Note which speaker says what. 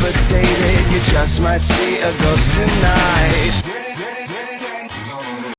Speaker 1: You just might see a ghost tonight.